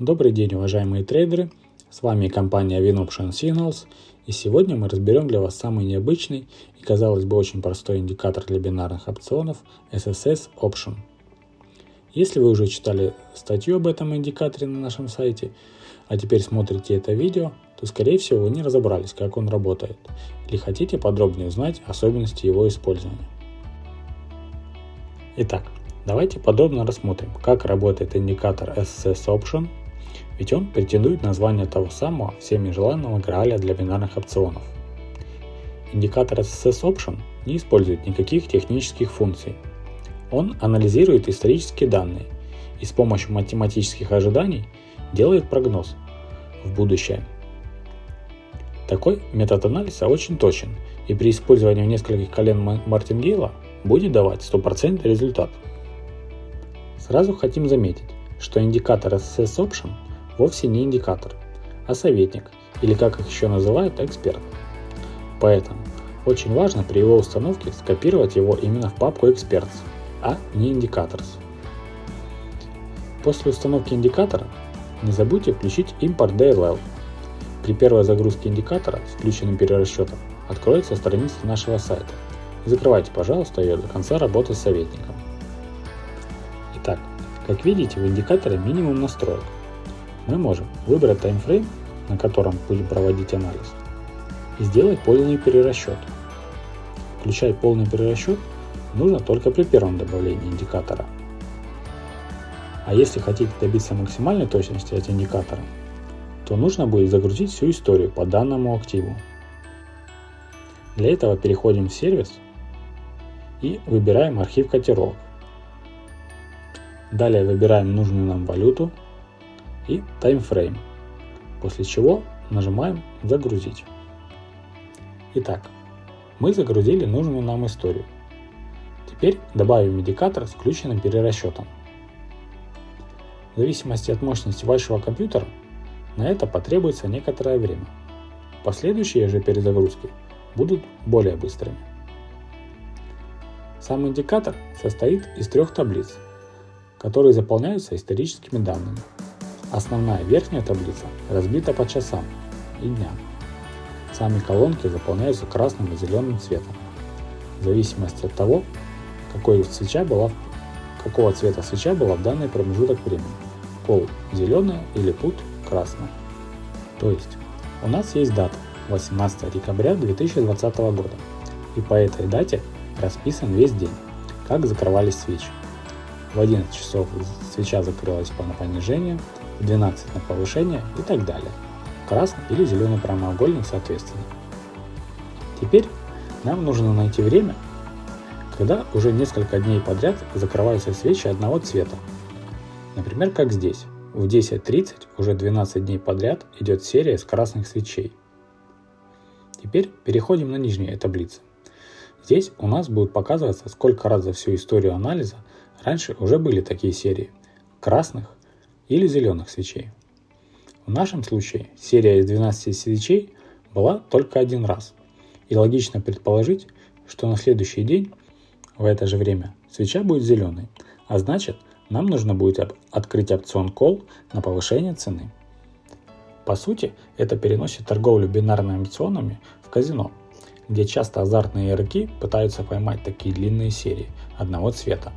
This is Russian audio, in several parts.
Добрый день, уважаемые трейдеры! С вами компания WinOption Signals и сегодня мы разберем для вас самый необычный и казалось бы очень простой индикатор для бинарных опционов SSS Option. Если вы уже читали статью об этом индикаторе на нашем сайте, а теперь смотрите это видео, то скорее всего вы не разобрались, как он работает, или хотите подробнее узнать особенности его использования. Итак, давайте подробно рассмотрим, как работает индикатор SSS Option – ведь он претендует на звание того самого всеми желанного грааля для бинарных опционов. Индикатор SSS Option не использует никаких технических функций. Он анализирует исторические данные и с помощью математических ожиданий делает прогноз в будущее. Такой метод анализа очень точен и при использовании нескольких колен Мартингейла будет давать стопроцентный результат. Сразу хотим заметить, что индикатор SSS Option – вовсе не индикатор, а советник, или как их еще называют, эксперт. Поэтому очень важно при его установке скопировать его именно в папку Experts, а не Indicators. После установки индикатора не забудьте включить импорт DLL. При первой загрузке индикатора с включенным перерасчетом откроется страница нашего сайта. Закрывайте, пожалуйста, ее до конца работы с советником. Как видите, в индикаторе минимум настроек – мы можем выбрать таймфрейм, на котором будем проводить анализ, и сделать полный перерасчет. Включать полный перерасчет нужно только при первом добавлении индикатора. А если хотите добиться максимальной точности от индикатора, то нужно будет загрузить всю историю по данному активу. Для этого переходим в сервис и выбираем архив котировок. Далее выбираем нужную нам валюту и таймфрейм, после чего нажимаем «Загрузить». Итак, мы загрузили нужную нам историю. Теперь добавим индикатор с включенным перерасчетом. В зависимости от мощности вашего компьютера на это потребуется некоторое время. Последующие же перезагрузки будут более быстрыми. Сам индикатор состоит из трех таблиц, которые заполняются историческими данными. Основная верхняя таблица разбита по часам и дням. Сами колонки заполняются красным и зеленым цветом, в зависимости от того, какой свеча была, какого цвета свеча была в данный промежуток времени. Кол зеленая или пут красная. То есть у нас есть дата 18 декабря 2020 года, и по этой дате расписан весь день, как закрывались свечи. В 11 часов свеча закрылась по понижению, 12 на повышение и так далее. Красный или зеленый прямоугольник соответственно. Теперь нам нужно найти время, когда уже несколько дней подряд закрываются свечи одного цвета. Например, как здесь. В 10.30 уже 12 дней подряд идет серия из красных свечей. Теперь переходим на нижние таблицы. Здесь у нас будет показываться, сколько раз за всю историю анализа раньше уже были такие серии красных, или зеленых свечей. В нашем случае серия из 12 свечей была только один раз, и логично предположить, что на следующий день в это же время свеча будет зеленой, а значит нам нужно будет открыть опцион Call на повышение цены. По сути, это переносит торговлю бинарными опционами в казино, где часто азартные игроки пытаются поймать такие длинные серии одного цвета.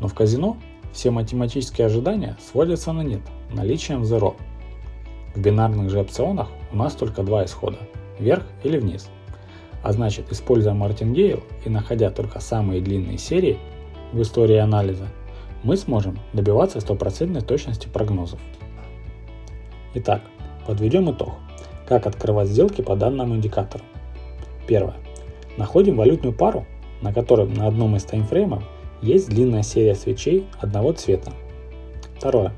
Но в казино все математические ожидания сводятся на нет, наличием zero. В бинарных же опционах у нас только два исхода – вверх или вниз. А значит, используя Мартингейл и находя только самые длинные серии в истории анализа, мы сможем добиваться стопроцентной точности прогнозов. Итак, подведем итог. Как открывать сделки по данному индикатору? Первое. Находим валютную пару, на которой на одном из таймфреймов есть длинная серия свечей одного цвета. Второе.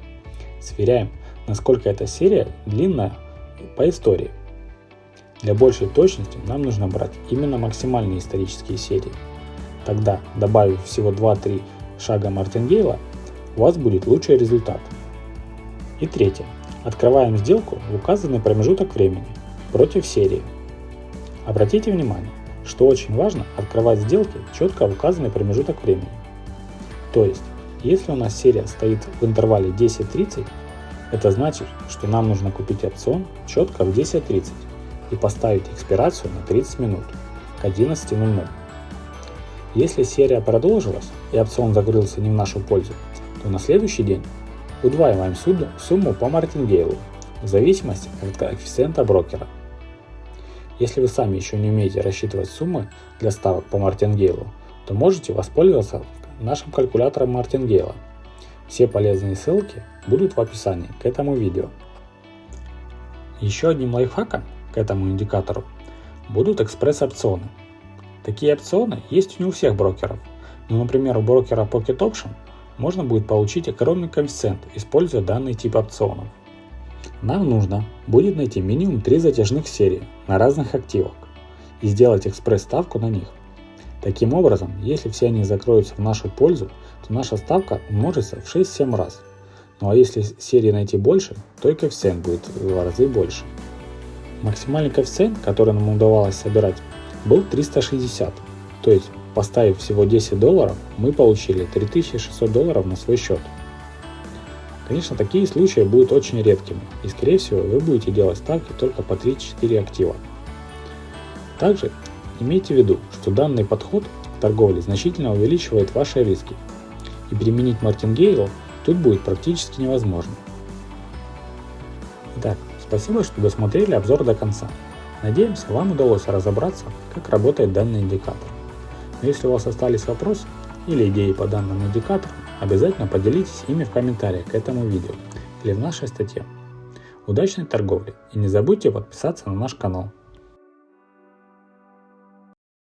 Сверяем, насколько эта серия длинная по истории. Для большей точности нам нужно брать именно максимальные исторические серии. Тогда, добавив всего 2-3 шага Мартингейла, у вас будет лучший результат. И третье. Открываем сделку в указанный промежуток времени против серии. Обратите внимание, что очень важно открывать сделки четко в указанный промежуток времени. То есть, если у нас серия стоит в интервале 10-30, Это значит, что нам нужно купить опцион четко в 10.30 и поставить экспирацию на 30 минут к 11.00. Если серия продолжилась и опцион закрылся не в нашу пользу, то на следующий день удваиваем сумму по мартингейлу в зависимости от коэффициента брокера. Если вы сами еще не умеете рассчитывать суммы для ставок по мартингейлу, то можете воспользоваться нашим калькулятором мартингейла. Все полезные ссылки будут в описании к этому видео. Еще одним лайфхаком к этому индикатору будут экспресс-опционы. Такие опционы есть не у всех брокеров, но, например, у брокера Pocket Option можно будет получить огромный коэффициент, используя данный тип опционов. Нам нужно будет найти минимум 3 затяжных серии на разных активах и сделать экспресс-ставку на них. Таким образом, если все они закроются в нашу пользу, то наша ставка умножится в 6-7 раз. Ну а если серии найти больше, то и коэффициент будет в два раза больше. Максимальный коэффициент, который нам удавалось собирать, был 360. То есть, поставив всего 10 долларов, мы получили 3600 долларов на свой счет. Конечно, такие случаи будут очень редкими, и скорее всего вы будете делать ставки только по 3-4 актива. Также имейте в виду, что данный подход к торговле значительно увеличивает ваши риски, и применить мартингейл тут будет практически невозможно. Итак, спасибо, что досмотрели обзор до конца. Надеемся, вам удалось разобраться, как работает данный индикатор. Но если у вас остались вопросы или идеи по данному индикатору, обязательно поделитесь ими в комментариях к этому видео или в нашей статье. Удачной торговли и не забудьте подписаться на наш канал.